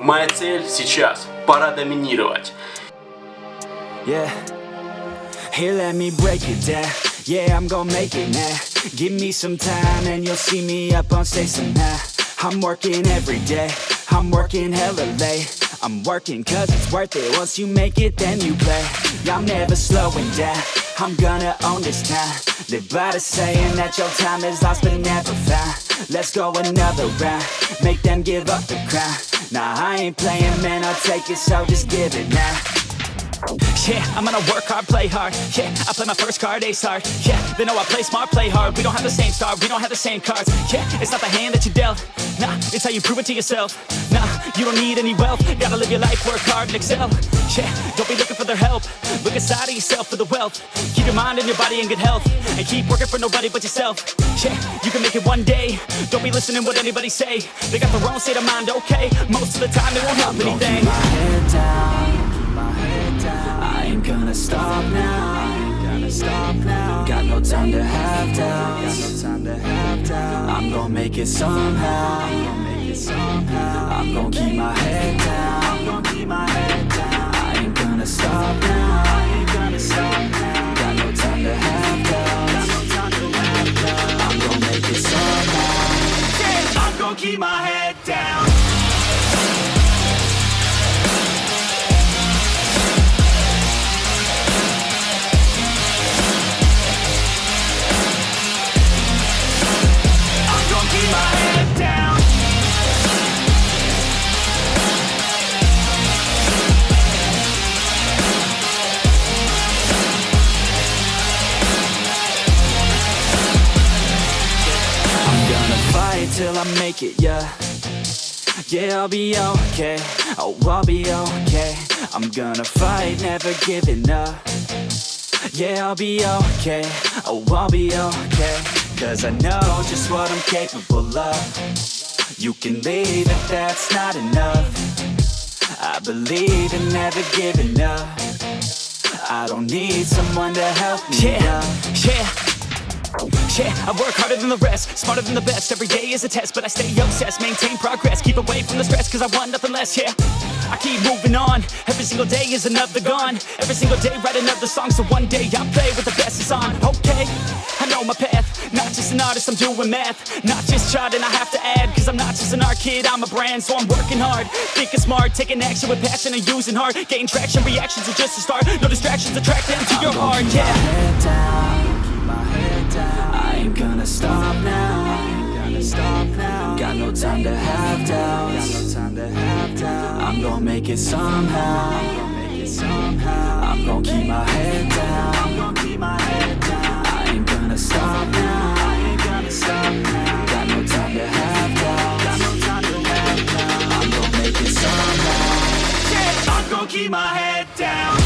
Моя цель сейчас – пора доминировать. Yeah. Here, let me break it down. Yeah, I'm gonna make it now. Give me some time and you'll see me up on stage somehow. I'm working every day. I'm working hella late. I'm working cause it's worth it. Once you make it, then you play. I'm never slowing down. I'm gonna own this town. Live by the saying that your time is lost but never found. Let's go another round. Make them give up the crown. Nah, I ain't playing, man. I'll take it, so just give it now. Yeah, I'm gonna work hard, play hard. Yeah, I play my first card, ace hard Yeah, they know I play smart, play hard. We don't have the same star, we don't have the same cards. Yeah, it's not the hand that you dealt. Nah, it's how you prove it to yourself. Nah, you don't need any wealth. Gotta live your life, work hard and excel. Yeah, don't be looking for their help. Look inside of yourself for the wealth. Keep your mind and your body in good health. And keep working for nobody but yourself. Yeah, you can make it one day. Don't be listening what anybody say. They got their own state of mind, okay. Most of the time they won't help anything my head down. I ain't gonna stop now. Gonna stop now. Got no time to have doubts. Got no time to have doubts. I'm gonna make it somehow. I'm gonna make it somehow. I'm gonna keep my head down. I'm gonna keep my head down. I ain't gonna stop now. I ain't gonna stop now. Got no time to have doubts. Got no time to have doubts. I'm gonna make it somehow. I'm gonna keep my head down till I make it, yeah. Yeah, I'll be okay, oh, I'll be okay. I'm gonna fight, never giving up. Yeah, I'll be okay, oh, I'll be okay. Cause I know just what I'm capable of. You can leave if that's not enough. I believe in never giving up. I don't need someone to help me Yeah, up yeah yeah, I work harder than the rest, smarter than the best. Every day is a test, but I stay obsessed. Maintain progress, keep away from the stress Cause I want nothing less, yeah. I keep moving on, every single day is another gone. Every single day write another song So one day I'll play with the best is on. Okay, I know my path Not just an artist, I'm doing math. Not just charting, I have to add Cause I'm not just an art kid, I'm a brand So I'm working hard, thinking smart Taking action with passion and using heart. Gain traction, reactions are just a start. No distractions, attract them to your heart, yeah. Down, I ain't gonna stop now. I ain't gonna stop now. Got no time to have doubts. Got no time to have doubts. I'm gonna make it somehow. I'm gonna keep my head down. I'm gonna keep my head down. I ain't gonna stop now. I ain't gonna stop now. Got no time to have doubts. Got no time to have doubts. I'm gonna make it somehow. I'm gonna keep my head down